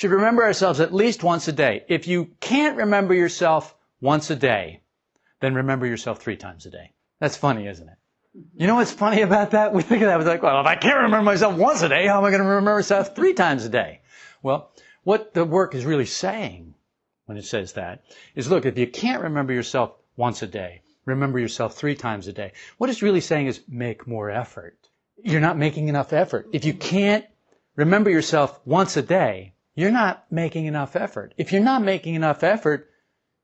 Should remember ourselves at least once a day. If you can't remember yourself once a day, then remember yourself three times a day. That's funny, isn't it? You know what's funny about that? We think of that, we're like, well, if I can't remember myself once a day, how am I going to remember myself three times a day? Well, what the work is really saying when it says that is look, if you can't remember yourself once a day, remember yourself three times a day. What it's really saying is make more effort. You're not making enough effort. If you can't remember yourself once a day, you're not making enough effort. If you're not making enough effort,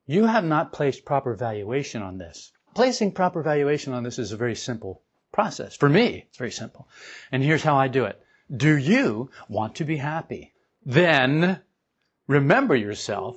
you have not placed proper valuation on this. Placing proper valuation on this is a very simple process. For me, it's very simple. And here's how I do it. Do you want to be happy? Then remember yourself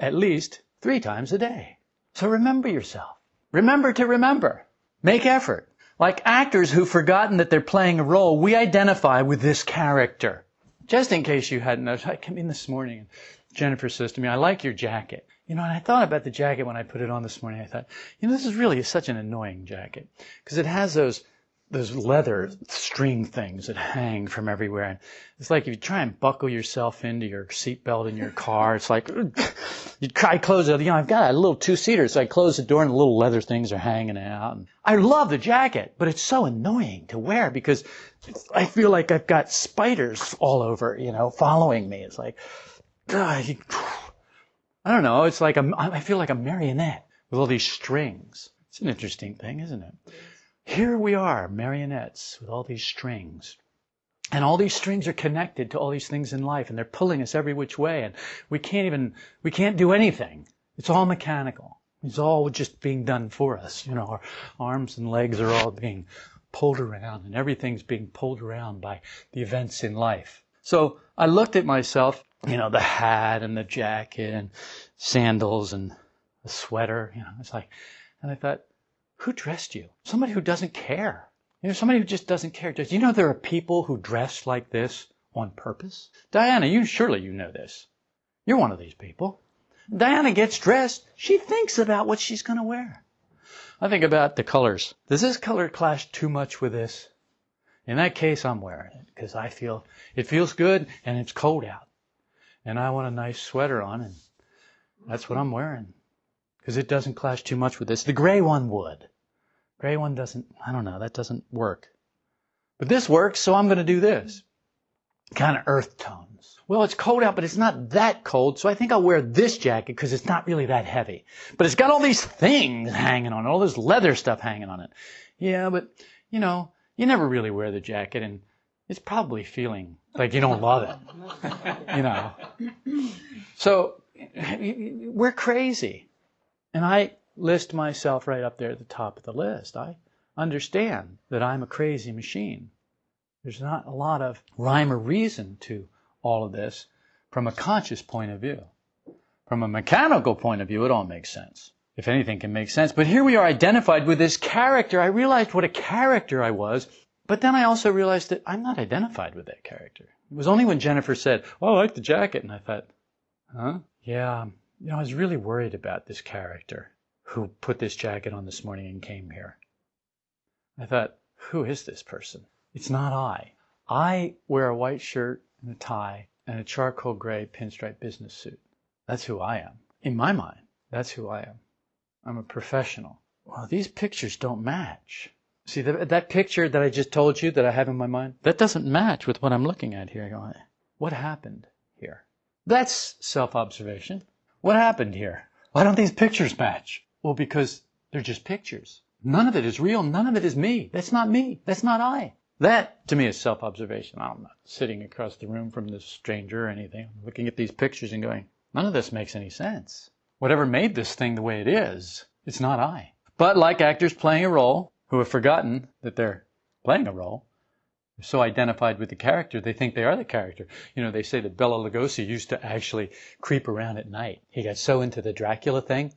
at least three times a day. So remember yourself. Remember to remember. Make effort. Like actors who've forgotten that they're playing a role, we identify with this character. Just in case you hadn't noticed, I came in this morning and Jennifer says to me, I like your jacket. You know, and I thought about the jacket when I put it on this morning. I thought, you know, this is really such an annoying jacket because it has those those leather string things that hang from everywhere. And it's like if you try and buckle yourself into your seatbelt in your car, it's like you try close it. You know, I've got a little two seater, so I close the door and the little leather things are hanging out. And I love the jacket, but it's so annoying to wear because I feel like I've got spiders all over, you know, following me. It's like, I don't know. It's like a, I feel like a marionette with all these strings. It's an interesting thing, isn't it? Here we are, marionettes with all these strings. And all these strings are connected to all these things in life and they're pulling us every which way and we can't even, we can't do anything. It's all mechanical. It's all just being done for us. You know, our arms and legs are all being pulled around and everything's being pulled around by the events in life. So I looked at myself, you know, the hat and the jacket and sandals and the sweater, you know, it's like, and I thought, who dressed you? Somebody who doesn't care. You know, somebody who just doesn't care. Do you know there are people who dress like this on purpose? Diana, you surely you know this. You're one of these people. Diana gets dressed. She thinks about what she's going to wear. I think about the colors. Does this color clash too much with this? In that case, I'm wearing it because I feel it feels good and it's cold out. And I want a nice sweater on and that's what I'm wearing because it doesn't clash too much with this. The gray one would. Gray one doesn't, I don't know, that doesn't work. But this works, so I'm going to do this. Kind of earth tones. Well, it's cold out, but it's not that cold, so I think I'll wear this jacket because it's not really that heavy. But it's got all these things hanging on it, all this leather stuff hanging on it. Yeah, but, you know, you never really wear the jacket and it's probably feeling like you don't love it. you know. So, we're crazy. And I list myself right up there at the top of the list. I understand that I'm a crazy machine. There's not a lot of rhyme or reason to all of this from a conscious point of view. From a mechanical point of view, it all makes sense. If anything can make sense. But here we are identified with this character. I realized what a character I was, but then I also realized that I'm not identified with that character. It was only when Jennifer said, Oh, I like the jacket. And I thought, huh? Yeah, you know, I was really worried about this character who put this jacket on this morning and came here. I thought, who is this person? It's not I. I wear a white shirt and a tie and a charcoal gray pinstripe business suit. That's who I am. In my mind, that's who I am. I'm a professional. Well, these pictures don't match. See, that, that picture that I just told you that I have in my mind, that doesn't match with what I'm looking at here. What happened here? That's self-observation. What happened here? Why don't these pictures match? Well, because they're just pictures. None of it is real. None of it is me. That's not me. That's not I. That, to me, is self-observation. I'm not sitting across the room from this stranger or anything. Looking at these pictures and going, none of this makes any sense. Whatever made this thing the way it is, it's not I. But like actors playing a role who have forgotten that they're playing a role, so identified with the character, they think they are the character. You know, they say that Bela Lugosi used to actually creep around at night. He got so into the Dracula thing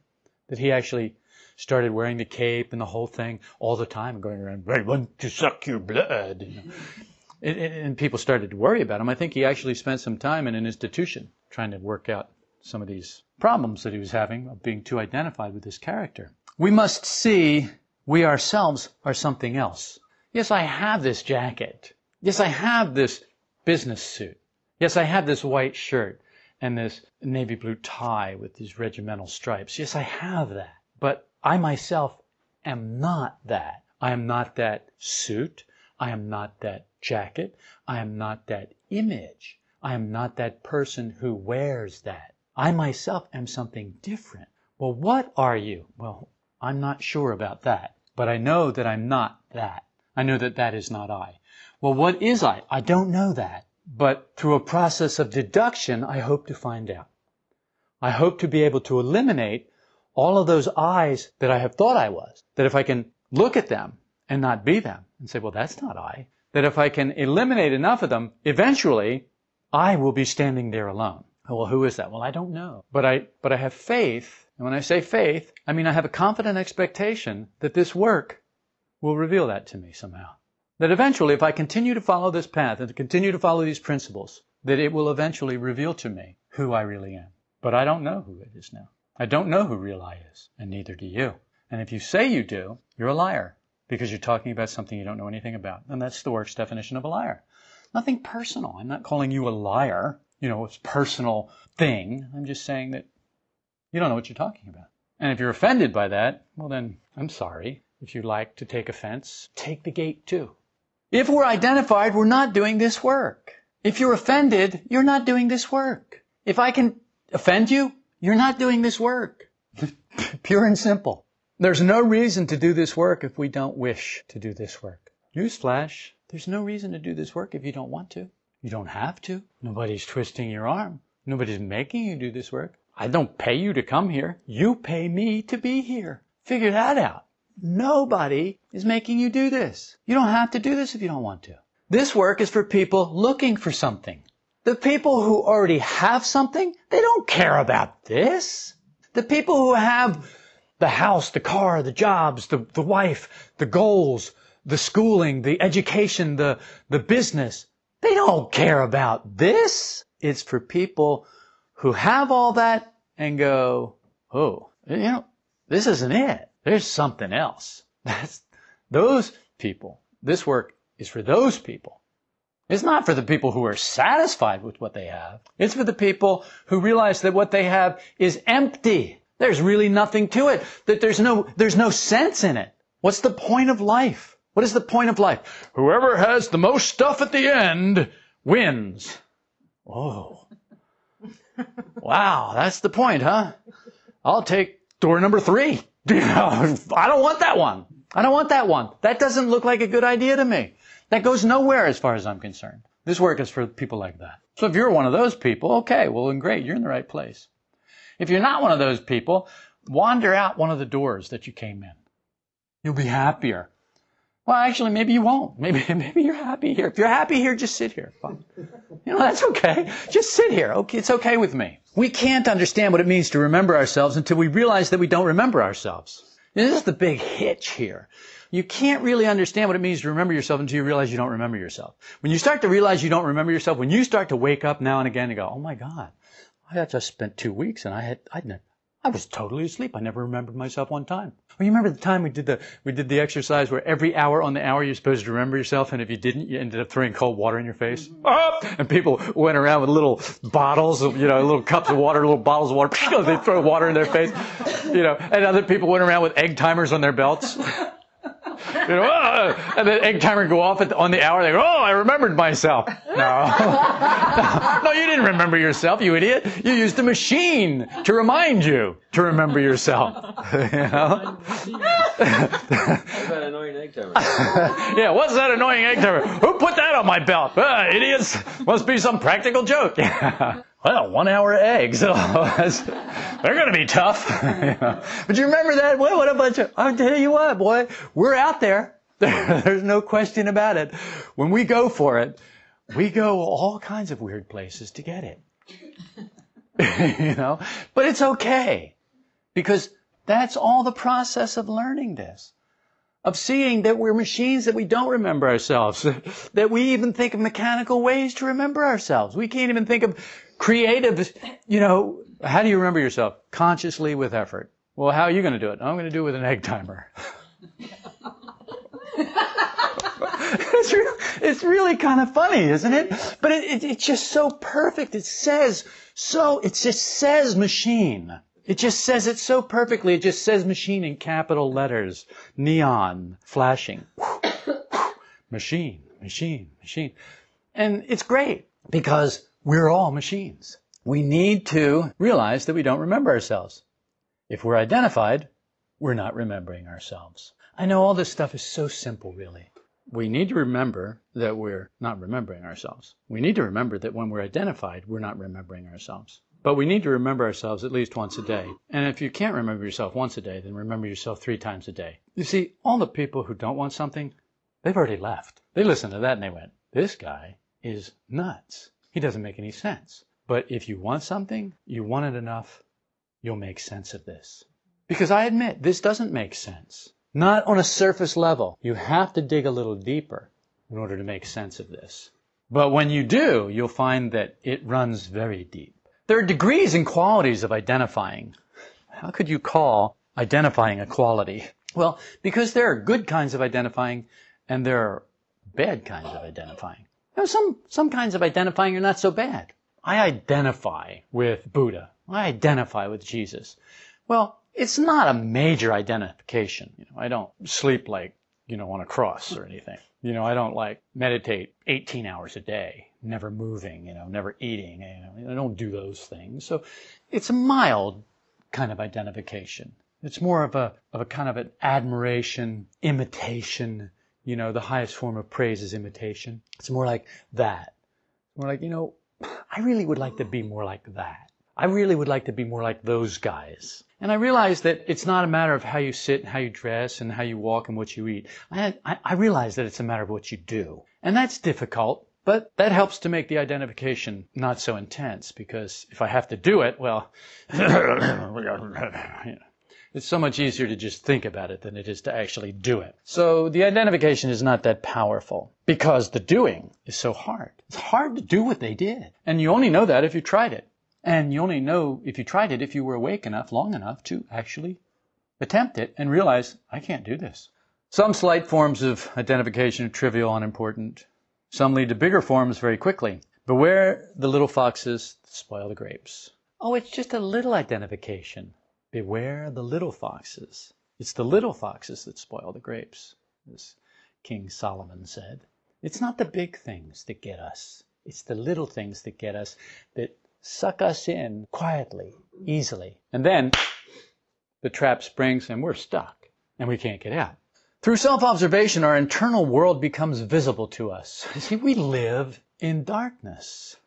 that he actually started wearing the cape and the whole thing all the time, going around, I want to suck your blood. You know? and, people started to worry about him. I think he actually spent some time in an institution trying to work out some of these problems that he was having of being too identified with this character. We must see we ourselves are something else. Yes, I have this jacket. Yes, I have this business suit. Yes, I have this white shirt. and this navy blue tie with these regimental stripes. Yes, I have that. But I myself am not that. I am not that suit. I am not that jacket. I am not that image. I am not that person who wears that. I myself am something different. Well, what are you? Well, I'm not sure about that, but I know that I'm not that. I know that that is not I. Well, what is I? I don't know that. But through a process of deduction, I hope to find out. I hope to be able to eliminate all of those I's that I have thought I was. That if I can look at them and not be them and say, well, that's not I. That if I can eliminate enough of them, eventually I will be standing there alone. Oh, well, who is that? Well, I don't know. But I, but I have faith. And when I say faith, I mean I have a confident expectation that this work will reveal that to me somehow. That eventually, if I continue to follow this path and to continue to follow these principles, that it will eventually reveal to me who I really am. But I don't know who it is now. I don't know who real I is, and neither do you. And if you say you do, you're a liar because you're talking about something you don't know anything about. And that's the works definition of a liar. Nothing personal. I'm not calling you a liar. You know, it's a personal thing. I'm just saying that you don't know what you're talking about. And if you're offended by that, well then, I'm sorry. If you like to take offense, take the gate too. If we're identified, we're not doing this work. If you're offended, you're not doing this work. If I can offend you, you're not doing this work. Pure and simple. There's no reason to do this work if we don't wish to do this work. Newsflash, there's no reason to do this work if you don't want to. You don't have to. Nobody's twisting your arm. Nobody's making you do this work. I don't pay you to come here. You pay me to be here. Figure that out. Nobody is making you do this. You don't have to do this if you don't want to. This work is for people looking for something. The people who already have something, they don't care about this. The people who have the house, the car, the jobs, the, the wife, the goals, the schooling, the education, the, the business, they don't care about this. It's for people who have all that and go, oh, you know, this isn't it. There's something else. That's those people. This work is for those people. It's not for the people who are satisfied with what they have. It's for the people who realize that what they have is empty. There's really nothing to it. That there's no, there's no sense in it. What's the point of life? What is the point of life? Whoever has the most stuff at the end wins. Oh. Wow, that's the point, huh? I'll take door number three. I don't want that one. I don't want that one. That doesn't look like a good idea to me. That goes nowhere as far as I'm concerned. This work is for people like that. So if you're one of those people, okay, well then great, you're in the right place. If you're not one of those people, wander out one of the doors that you came in. You'll be happier. Well, actually, maybe you won't. Maybe, maybe you're happy here. If you're happy here, just sit here. You know, that's okay. Just sit here. Okay, it's okay with me. We can't understand what it means to remember ourselves until we realize that we don't remember ourselves. This is the big hitch here. You can't really understand what it means to remember yourself until you realize you don't remember yourself. When you start to realize you don't remember yourself, when you start to wake up now and again and go, oh my God, I just spent two weeks and I had, I I was totally asleep. I never remembered myself one time. Well, you remember the time we did the we did the exercise where every hour on the hour you're supposed to remember yourself, and if you didn't, you ended up throwing cold water in your face. Mm-hmm. And people went around with little bottles of you know little cups of water, little bottles of water. they throw water in their face, you know. And other people went around with egg timers on their belts. You know, ah! and then egg timer go off the, on the hour. They go, oh, I remembered myself. No. no, you didn't remember yourself, you idiot. You used the machine to remind you to remember yourself. you know? what's that annoying egg timer? yeah, what's that annoying egg timer? Who put that on my belt? Ah, idiots. Must be some practical joke. Well, one hour eggs. they're going to be tough. But you remember that? Boy, what a bunch of, I'll tell you what, boy, we're out there. There's no question about it. When we go for it, we go all kinds of weird places to get it. you know, but it's okay because that's all the process of learning this. Of seeing that we're machines that we don't remember ourselves, that we even think of mechanical ways to remember ourselves. We can't even think of creative, you know, how do you remember yourself? Consciously with effort. Well, how are you going to do it? I'm going to do it with an egg timer. it's, really, it's really kind of funny, isn't it? But it, it, it's just so perfect. It says so, it just says machine. It just says it so perfectly. It just says machine in capital letters, neon, flashing. machine, machine, machine. And it's great because we're all machines. We need to realize that we don't remember ourselves. If we're identified, we're not remembering ourselves. I know all this stuff is so simple, really. We need to remember that we're not remembering ourselves. We need to remember that when we're identified, we're not remembering ourselves. But we need to remember ourselves at least once a day. And if you can't remember yourself once a day, then remember yourself three times a day. You see, all the people who don't want something, they've already left. They listened to that and they went, this guy is nuts. He doesn't make any sense. But if you want something, you want it enough, you'll make sense of this. Because I admit, this doesn't make sense. Not on a surface level. You have to dig a little deeper in order to make sense of this. But when you do, you'll find that it runs very deep. There are degrees and qualities of identifying. How could you call identifying a quality? Well, because there are good kinds of identifying and there are bad kinds of identifying. You know, some, some kinds of identifying are not so bad. I identify with Buddha. I identify with Jesus. Well, it's not a major identification. You know, I don't sleep like, you know, on a cross or anything. You know, I don't like meditate 18 hours a day never moving, you know, never eating. You know, I don't do those things. So it's a mild kind of identification. It's more of a, of a kind of an admiration, imitation. You know, the highest form of praise is imitation. It's more like that. More like, you know, I really would like to be more like that. I really would like to be more like those guys. And I realize that it's not a matter of how you sit and how you dress and how you walk and what you eat. I, I, I realize that it's a matter of what you do. And that's difficult but that helps to make the identification not so intense because if I have to do it, well, it's so much easier to just think about it than it is to actually do it. So the identification is not that powerful because the doing is so hard. It's hard to do what they did. And you only know that if you tried it. And you only know if you tried it if you were awake enough, long enough to actually attempt it and realize, I can't do this. Some slight forms of identification are trivial, and important. Some lead to bigger forms very quickly. Beware the little foxes that spoil the grapes. Oh, it's just a little identification. Beware the little foxes. It's the little foxes that spoil the grapes, as King Solomon said. It's not the big things that get us. It's the little things that get us, that suck us in quietly, easily. And then the trap springs and we're stuck and we can't get out. Through self-observation, our internal world becomes visible to us. See, we live in darkness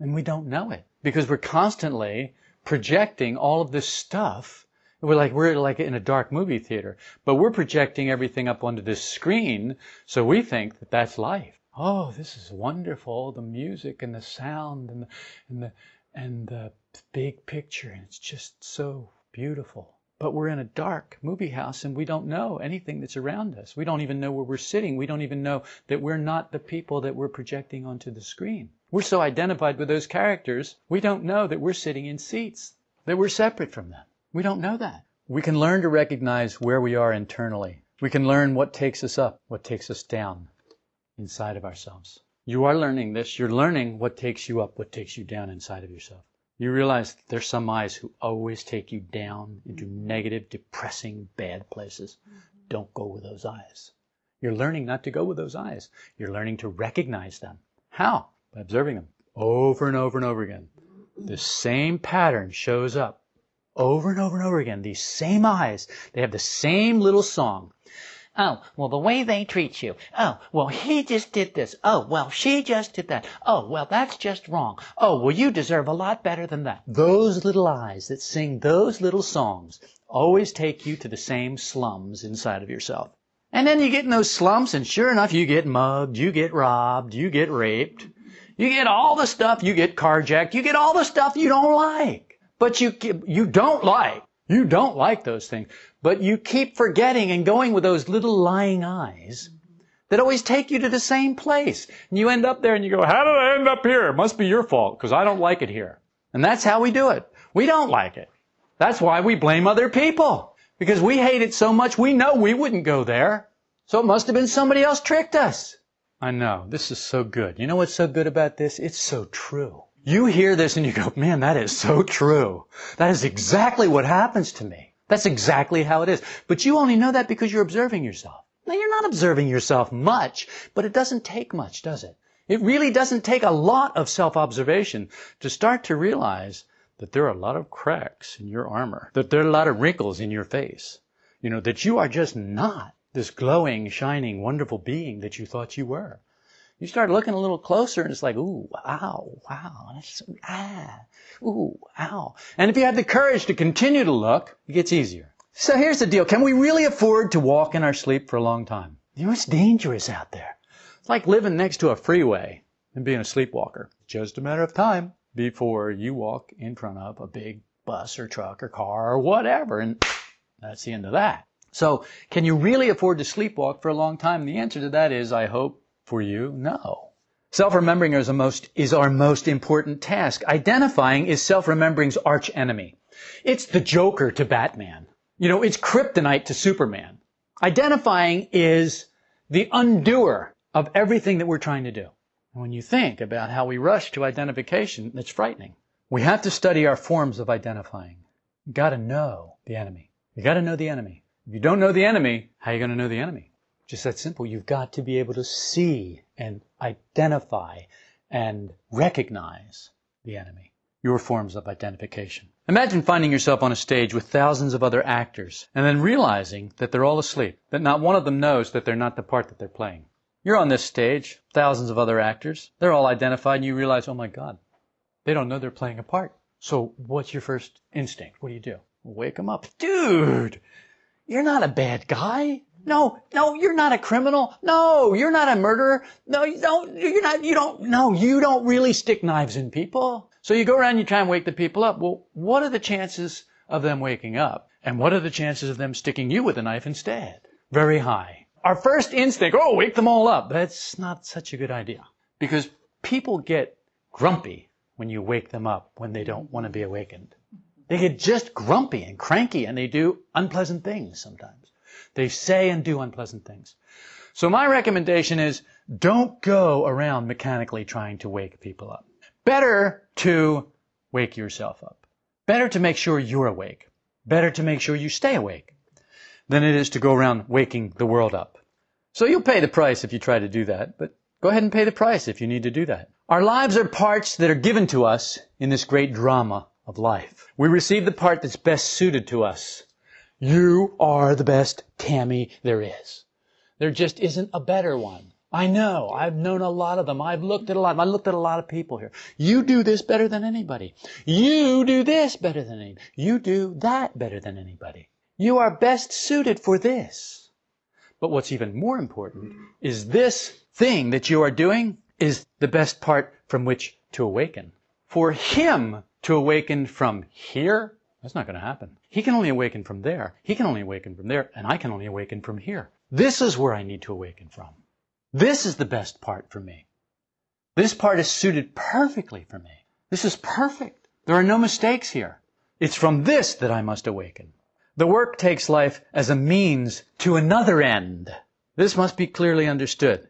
and we don't know it because we're constantly projecting all of this stuff. We're like, we're like in a dark movie theater, but we're projecting everything up onto this screen. So we think that that's life. Oh, this is wonderful. The music and the sound and the, and the, and the big picture. And it's just so beautiful. But we're in a dark movie house and we don't know anything that's around us. We don't even know where we're sitting. We don't even know that we're not the people that we're projecting onto the screen. We're so identified with those characters, we don't know that we're sitting in seats, that we're separate from them. We don't know that. We can learn to recognize where we are internally. We can learn what takes us up, what takes us down inside of ourselves. You are learning this. You're learning what takes you up, what takes you down inside of yourself. You realize there's some I's who always take you down into negative, depressing, bad places. Don't go with those I's. You're learning not to go with those I's. You're learning to recognize them. How? By observing them over and over and over again. The same pattern shows up over and over and over again. These same I's, they have the same little song. Oh, well, the way they treat you. Oh, well, he just did this. Oh, well, she just did that. Oh, well, that's just wrong. Oh, well, you deserve a lot better than that. Those little I's that sing those little songs always take you to the same slums inside of yourself. And then you get in those slums and sure enough, you get mugged, you get robbed, you get raped. You get all the stuff, you get carjacked, you get all the stuff you don't like. But you, you don't like. You don't like those things. But you keep forgetting and going with those little lying I's that always take you to the same place. And you end up there and you go, how did I end up here? It must be your fault because I don't like it here. And that's how we do it. We don't like it. That's why we blame other people. Because we hate it so much we know we wouldn't go there. So it must have been somebody else tricked us. I know. This is so good. You know what's so good about this? It's so true. You hear this and you go, man, that is so true. That is exactly what happens to me. That's exactly how it is. But you only know that because you're observing yourself. Now, you're not observing yourself much, but it doesn't take much, does it? It really doesn't take a lot of self-observation to start to realize that there are a lot of cracks in your armor, that there are a lot of wrinkles in your face, you know, that you are just not this glowing, shining, wonderful being that you thought you were. You start looking a little closer and it's like, ooh, ow, wow, that's, ah, ooh, ow. And if you have the courage to continue to look, it gets easier. So here's the deal. Can we really afford to walk in our sleep for a long time? You know, it's dangerous out there. It's like living next to a freeway and being a sleepwalker. Just a matter of time before you walk in front of a big bus or truck or car or whatever. And that's the end of that. So can you really afford to sleepwalk for a long time? The answer to that is, I hope for you, no. Self-remembering is, most, is our most important task. Identifying is self-remembering's arch enemy. It's the Joker to Batman. You know, it's kryptonite to Superman. Identifying is the undoer of everything that we're trying to do. And when you think about how we rush to identification, it's frightening. We have to study our forms of identifying. You gotta know the enemy. You gotta know the enemy. If you don't know the enemy, how are you going to know the enemy? Just that simple. You've got to be able to see and identify and recognize the enemy. Your forms of identification. Imagine finding yourself on a stage with thousands of other actors and then realizing that they're all asleep, that not one of them knows that they're not the part that they're playing. You're on this stage, thousands of other actors, they're all identified and you realize, oh my God, they don't know they're playing a part. So what's your first instinct? What do you do? Wake them up. Dude, you're not a bad guy. No, no, you're not a criminal. No, you're not a murderer. No, you don't, you're not, you don't, no, you don't really stick knives in people. So you go around you try and wake the people up. Well, what are the chances of them waking up? And what are the chances of them sticking you with a knife instead? Very high. Our first instinct, oh, wake them all up. That's not such a good idea. Because people get grumpy when you wake them up when they don't want to be awakened. They get just grumpy and cranky and they do unpleasant things sometimes. They say and do unpleasant things. So my recommendation is don't go around mechanically trying to wake people up. Better to wake yourself up. Better to make sure you're awake. Better to make sure you stay awake than it is to go around waking the world up. So you'll pay the price if you try to do that, but go ahead and pay the price if you need to do that. Our lives are parts that are given to us in this great drama of life. We receive the part that's best suited to us. You are the best Tammy there is. There just isn't a better one. I know. I've known a lot of them. I've looked at a lot. I looked at a lot of people here. You do this better than anybody. You do this better than anybody. You do that better than anybody. You are best suited for this. But what's even more important is this thing that you are doing is the best part from which to awaken. For him to awaken from here, that's not going to happen. He can only awaken from there. He can only awaken from there, and I can only awaken from here. This is where I need to awaken from. This is the best part for me. This part is suited perfectly for me. This is perfect. There are no mistakes here. It's from this that I must awaken. The work takes life as a means to another end. This must be clearly understood.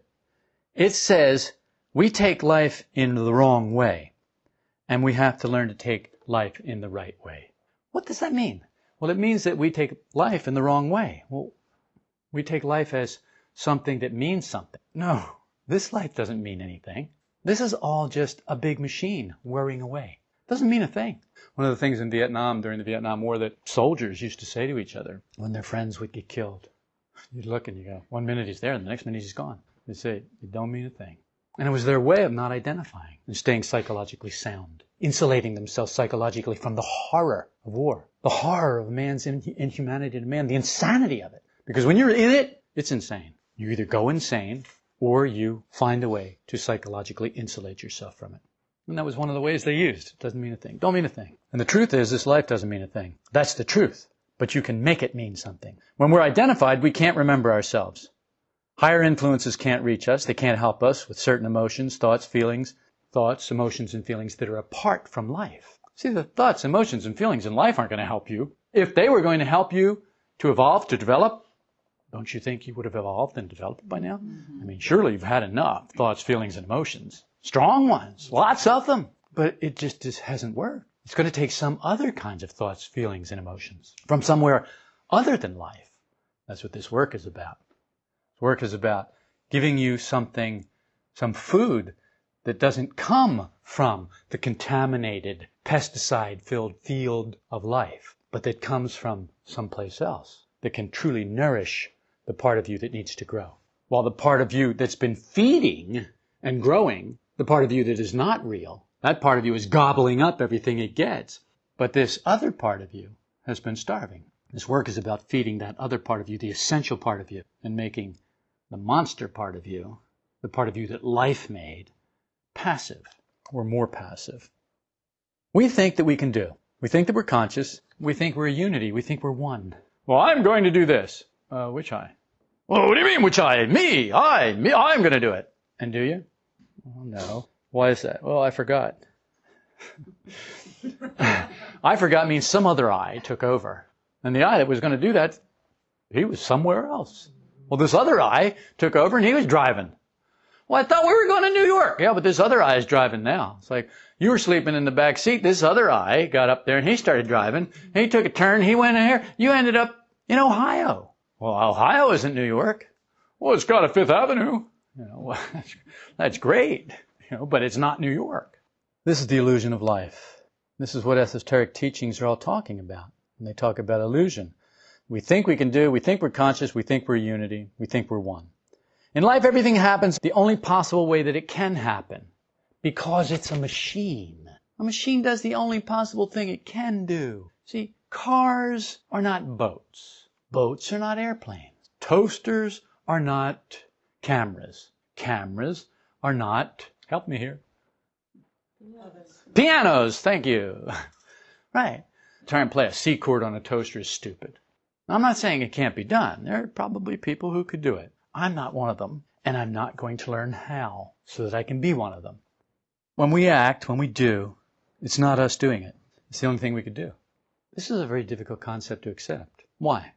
It says we take life in the wrong way and we have to learn to take life in the right way. What does that mean? Well, it means that we take life in the wrong way. Well, we take life as something that means something. No, this life doesn't mean anything. This is all just a big machine whirring away. It doesn't mean a thing. One of the things in Vietnam during the Vietnam War that soldiers used to say to each other when their friends would get killed. You'd look and you go, one minute he's there and the next minute he's gone. They say, it don't mean a thing. And it was their way of not identifying and staying psychologically sound, insulating themselves psychologically from the horror of war, the horror of man's inhumanity to man, the insanity of it. Because when you're in it, it's insane. You either go insane or you find a way to psychologically insulate yourself from it. And that was one of the ways they used. It doesn't mean a thing. Don't mean a thing. And the truth is, this life doesn't mean a thing. That's the truth. But you can make it mean something. When we're identified, we can't remember ourselves. Higher influences can't reach us. They can't help us with certain emotions, thoughts, feelings, thoughts, emotions, and feelings that are apart from life. See, the thoughts, emotions, and feelings in life aren't going to help you. If they were going to help you to evolve, to develop, Don't you think you would have evolved and developed by now? Mm-hmm. I mean, surely you've had enough thoughts, feelings, and emotions. Strong ones, lots of them. But it just, just hasn't worked. It's going to take some other kinds of thoughts, feelings, and emotions from somewhere other than life. That's what this work is about. Work is about giving you something, some food that doesn't come from the contaminated, pesticide filled field of life, but that comes from someplace else that can truly nourish the part of you that needs to grow. While the part of you that's been feeding and growing, the part of you that is not real, that part of you is gobbling up everything it gets. But this other part of you has been starving. This work is about feeding that other part of you, the essential part of you, and making the monster part of you, the part of you that life made, passive or more passive. We think that we can do. We think that we're conscious. We think we're a unity. We think we're one. Well, I'm going to do this. Uh, which I? Well, what do you mean, which I? Me, I, me, I'm going to do it. And do you? Oh, no. Why is that? Well, I forgot. I forgot means some other I took over. And the I that was going to do that, he was somewhere else. Well, this other I took over and he was driving. Well, I thought we were going to New York. Yeah, but this other I is driving now. It's like you were sleeping in the back seat. This other I got up there and he started driving. He took a turn. He went in here. You ended up in Ohio. Well, Ohio isn't New York. Well, it's got a Fifth Avenue. You know, well, that's great. You know, but it's not New York. This is the illusion of life. This is what esoteric teachings are all talking about. And they talk about illusion. We think we can do, we think we're conscious, we think we're unity, we think we're one. In life, everything happens the only possible way that it can happen. Because it's a machine. A machine does the only possible thing it can do. See, cars are not boats. Boats are not airplanes. Toasters are not cameras. Cameras are not Help me here. Pianos. Pianos, thank you. right. Try and play a C chord on a toaster is stupid. I'm not saying it can't be done. There are probably people who could do it. I'm not one of them, and I'm not going to learn how so that I can be one of them. When we act, when we do, it's not us doing it. It's the only thing we could do. This is a very difficult concept to accept. Why?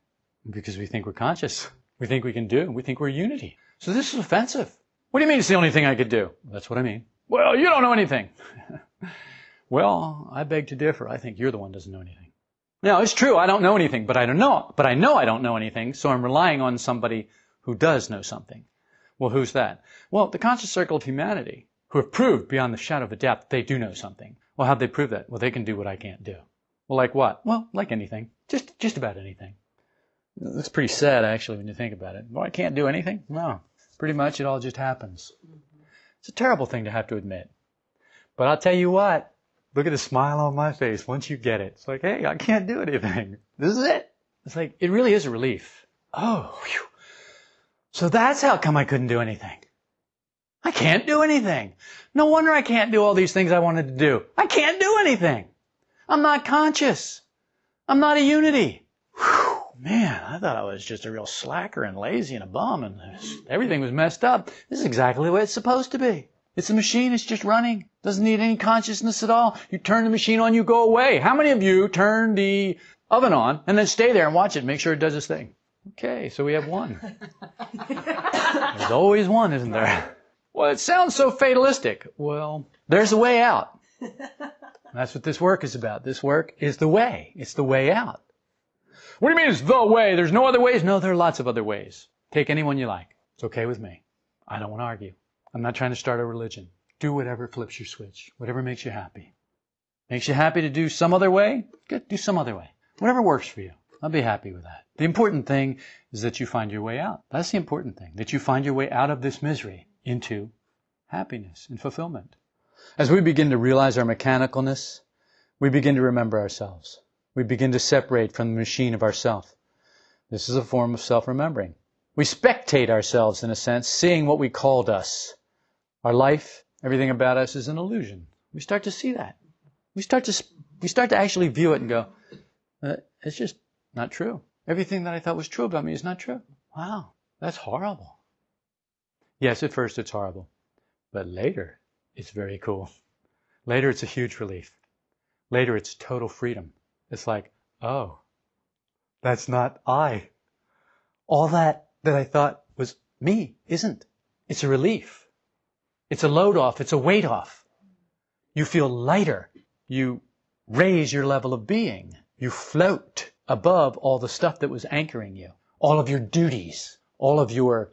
Because we think we're conscious. We think we can do. We think we're unity. So this is offensive. What do you mean it's the only thing I could do? That's what I mean. Well, you don't know anything. well, I beg to differ. I think you're the one who doesn't know anything. Now, it's true, I don't know anything, but I don't know, but I know I don't know anything, so I'm relying on somebody who does know something. Well, who's that? Well, the conscious circle of humanity, who have proved beyond the shadow of a doubt that they do know something. Well, how'd they prove that? Well, they can do what I can't do. Well, like what? Well, like anything. Just, just about anything. That's pretty sad, actually, when you think about it. Well, I can't do anything? No. Pretty much it all just happens. It's a terrible thing to have to admit. But I'll tell you what, look at the smile on my face once you get it. It's like, hey, I can't do anything. This is it. It's like, it really is a relief. Oh, whew. So that's how come I couldn't do anything. I can't do anything. No wonder I can't do all these things I wanted to do. I can't do anything. I'm not conscious. I'm not a unity. Whew man, I thought I was just a real slacker and lazy and a bum and everything was messed up. This is exactly the way it's supposed to be. It's a machine, it's just running. Doesn't need any consciousness at all. You turn the machine on, you go away. How many of you turn the oven on and then stay there and watch it, make sure it does its thing? Okay, so we have one. There's always one, isn't there? Well, it sounds so fatalistic. Well, there's a way out. That's what this work is about. This work is the way. It's the way out. What do you mean it's the way? There's no other ways? No, there are lots of other ways. Take any one you like. It's okay with me. I don't want to argue. I'm not trying to start a religion. Do whatever flips your switch. Whatever makes you happy. Makes you happy to do some other way? Good. Do some other way. Whatever works for you. I'll be happy with that. The important thing is that you find your way out. That's the important thing. That you find your way out of this misery into happiness and fulfillment. As we begin to realize our mechanicalness, we begin to remember ourselves we begin to separate from the machine of ourself. This is a form of self-remembering. We spectate ourselves in a sense, seeing what we called us. Our life, everything about us is an illusion. We start to see that. We start to, we start to actually view it and go, uh, it's just not true. Everything that I thought was true about me is not true. Wow, that's horrible. Yes, at first it's horrible, but later it's very cool. Later it's a huge relief. Later it's total freedom. It's like, oh, that's not I. All that that I thought was me isn't. It's a relief. It's a load off. It's a weight off. You feel lighter. You raise your level of being. You float above all the stuff that was anchoring you. All of your duties, all of your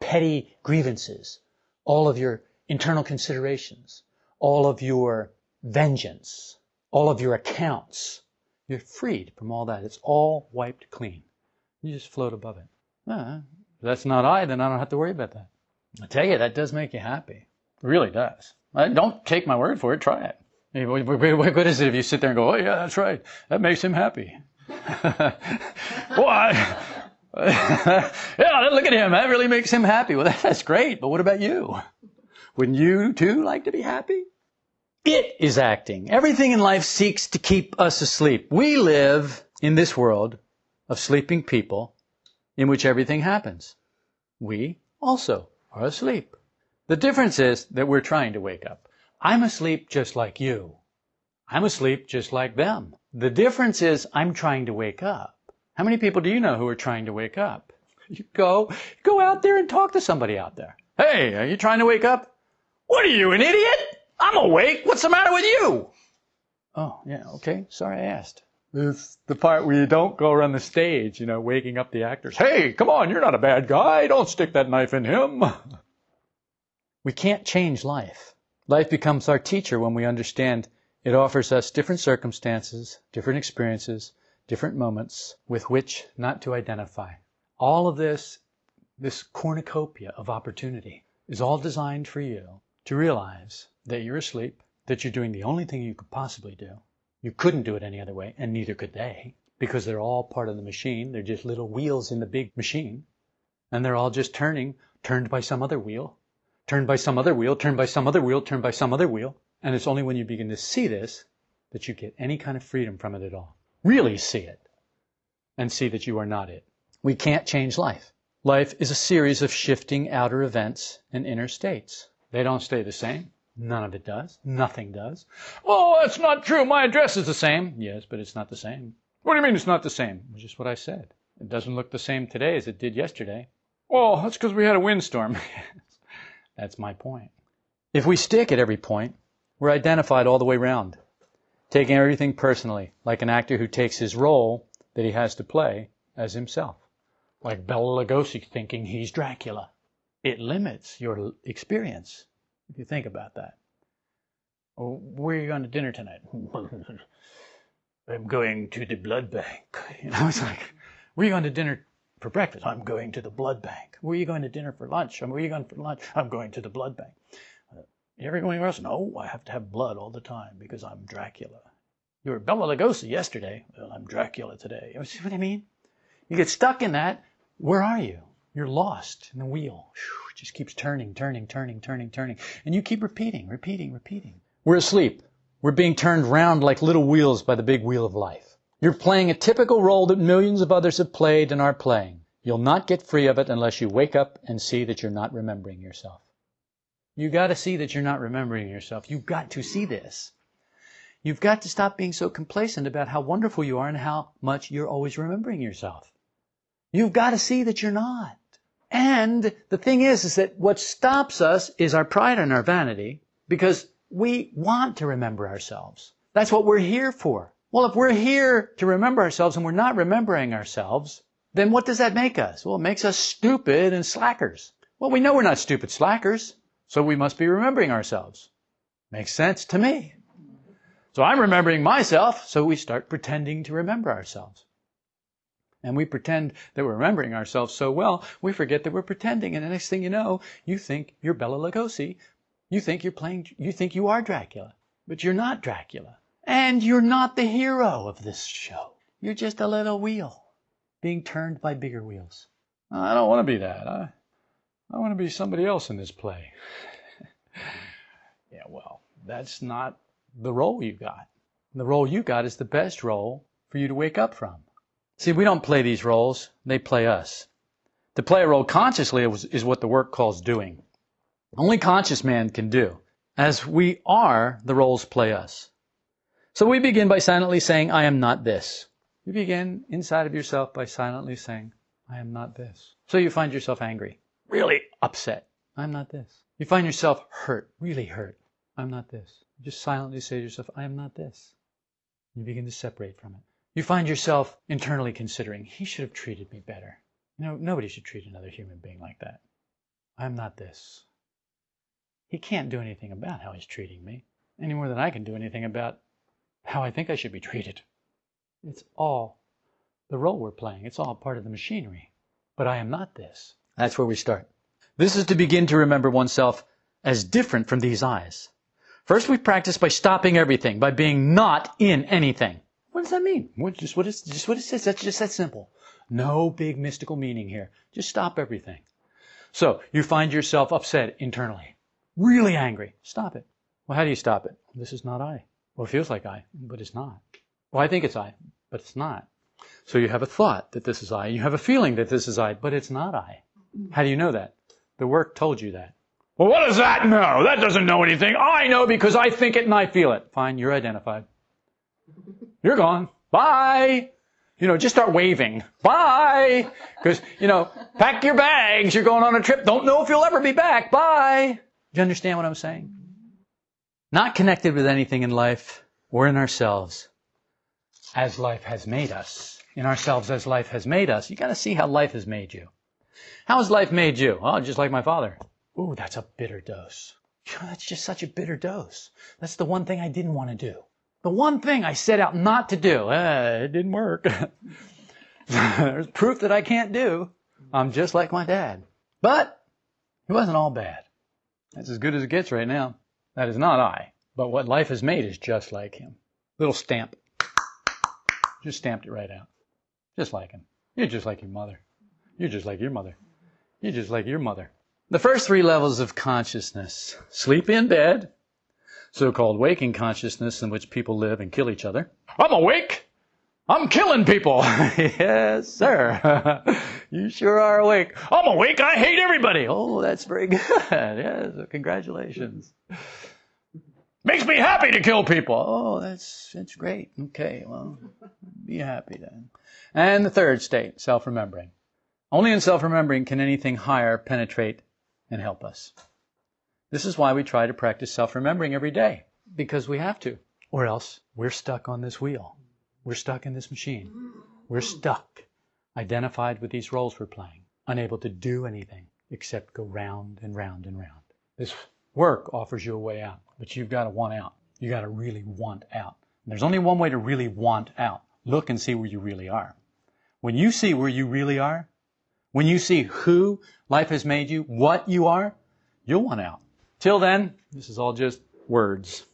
petty grievances, all of your internal considerations, all of your vengeance, all of your accounts. You're freed from all that. It's all wiped clean. You just float above it. If that's not I, then I don't have to worry about that. I tell you, that does make you happy. It really does. Uh, don't take my word for it. Try it. What good is it if you sit there and go, oh yeah, that's right. That makes him happy. Why? yeah, look at him. That really makes him happy. Well, that's great. But what about you? Wouldn't you too like to be happy? It is acting. Everything in life seeks to keep us asleep. We live in this world of sleeping people in which everything happens. We also are asleep. The difference is that we're trying to wake up. I'm asleep just like you. I'm asleep just like them. The difference is I'm trying to wake up. How many people do you know who are trying to wake up? You go, go out there and talk to somebody out there. Hey, are you trying to wake up? What are you, an idiot? I'm awake. What's the matter with you? Oh, yeah, okay. Sorry I asked. This the part where you don't go around the stage, you know, waking up the actors. Hey, come on, you're not a bad guy. Don't stick that knife in him. We can't change life. Life becomes our teacher when we understand it offers us different circumstances, different experiences, different moments with which not to identify. All of this, this cornucopia of opportunity, is all designed for you to realize that you're asleep, that you're doing the only thing you could possibly do. You couldn't do it any other way, and neither could they, because they're all part of the machine. They're just little wheels in the big machine. And they're all just turning, turned by some other wheel, turned by some other wheel, turned by some other wheel, turned by some other wheel. And it's only when you begin to see this that you get any kind of freedom from it at all. Really see it. And see that you are not it. We can't change life. Life is a series of shifting outer events and inner states. They don't stay the same. None of it does. Nothing does. Oh, that's not true. My address is the same. Yes, but it's not the same. What do you mean it's not the same? It's just what I said. It doesn't look the same today as it did yesterday. Well, that's because we had a windstorm. that's my point. If we stick at every point, we're identified all the way round, taking everything personally, like an actor who takes his role that he has to play as himself. Like Bela Lugosi thinking he's Dracula. It limits your experience if you think about that. Where are you going to dinner tonight? I'm going to the blood bank. You know, it's like, where are you going to dinner for breakfast? I'm going to the blood bank. Where are you going to dinner for lunch? Where are you going for lunch? I'm going to the blood bank. Uh, you ever going anywhere else? No, I have to have blood all the time because I'm Dracula. You were Bela Lugosi yesterday. Well, I'm Dracula today. You see what I mean? You get stuck in that. Where are you? You're lost in the wheel. It just keeps turning, turning, turning, turning, turning. And you keep repeating, repeating, repeating. We're asleep. We're being turned round like little wheels by the big wheel of life. You're playing a typical role that millions of others have played and are playing. You'll not get free of it unless you wake up and see that you're not remembering yourself. You gotta see that you're not remembering yourself. You've got to see this. You've got to stop being so complacent about how wonderful you are and how much you're always remembering yourself. You've got to see that you're not. And the thing is, is that what stops us is our pride and our vanity because we want to remember ourselves. That's what we're here for. Well, if we're here to remember ourselves and we're not remembering ourselves, then what does that make us? Well, it makes us stupid and slackers. Well, we know we're not stupid slackers, so we must be remembering ourselves. Makes sense to me. So I'm remembering myself, so we start pretending to remember ourselves. And we pretend that we're remembering ourselves so well, we forget that we're pretending. And the next thing you know, you think you're Bela Lugosi. You think you're playing, you think you are Dracula. But you're not Dracula. And you're not the hero of this show. You're just a little wheel being turned by bigger wheels. I don't want to be that. I, I want to be somebody else in this play. yeah, well, that's not the role you got. The role you got is the best role for you to wake up from. See, we don't play these roles, they play us. To play a role consciously is what the work calls doing. Only conscious man can do. As we are, the roles play us. So we begin by silently saying, I am not this. You begin inside of yourself by silently saying, I am not this. So you find yourself angry, really upset. I'm not this. You find yourself hurt, really hurt. I'm not this. You just silently say to yourself, I am not this. You begin to separate from it. You find yourself internally considering, he should have treated me better. You know, nobody should treat another human being like that. I'm not this. He can't do anything about how he's treating me, any more than I can do anything about how I think I should be treated. It's all the role we're playing. It's all part of the machinery. But I am not this. That's where we start. This is to begin to remember oneself as different from these I's. First, we practice by stopping everything, by being not in anything. What does that mean? What, just what is just what it says. That's just that simple. No big mystical meaning here. Just stop everything. So you find yourself upset internally, really angry. Stop it. Well, how do you stop it? This is not I. Well, it feels like I, but it's not. Well, I think it's I, but it's not. So you have a thought that this is I. You have a feeling that this is I, but it's not I. How do you know that? The work told you that. Well, what does that know? That doesn't know anything. I know because I think it and I feel it. Fine, you're identified. You're gone. Bye. You know, just start waving. Bye. Because, you know, pack your bags. You're going on a trip. Don't know if you'll ever be back. Bye. Do you understand what I'm saying? Not connected with anything in life or in ourselves as life has made us. In ourselves as life has made us. You gotta see how life has made you. How has life made you? Oh, just like my father. Ooh, that's a bitter dose. That's just such a bitter dose. That's the one thing I didn't want to do. The one thing I set out not to do. Uh, it didn't work. There's proof that I can't do. I'm just like my dad. But it wasn't all bad. That's as good as it gets right now. That is not I. But what life has made is just like him. Little stamp. Just stamped it right out. Just like him. You're just like your mother. You're just like your mother. You're just like your mother. The first three levels of consciousness sleep in bed, so called waking consciousness in which people live and kill each other. I'm awake! I'm killing people! yes, sir. you sure are awake. I'm awake! I hate everybody! Oh, that's very good. yes, congratulations. Makes me happy to kill people. Oh, that's that's great. Okay, well, be happy then. And the third state, self-remembering. Only in self-remembering can anything higher penetrate and help us. This is why we try to practice self-remembering every day, because we have to, or else we're stuck on this wheel. We're stuck in this machine. We're stuck, identified with these roles we're playing, unable to do anything except go round and round and round. This work offers you a way out, but you've got to want out. You got to really want out. And there's only one way to really want out. Look and see where you really are. When you see where you really are, when you see who life has made you, what you are, you'll want out. Till then, this is all just words.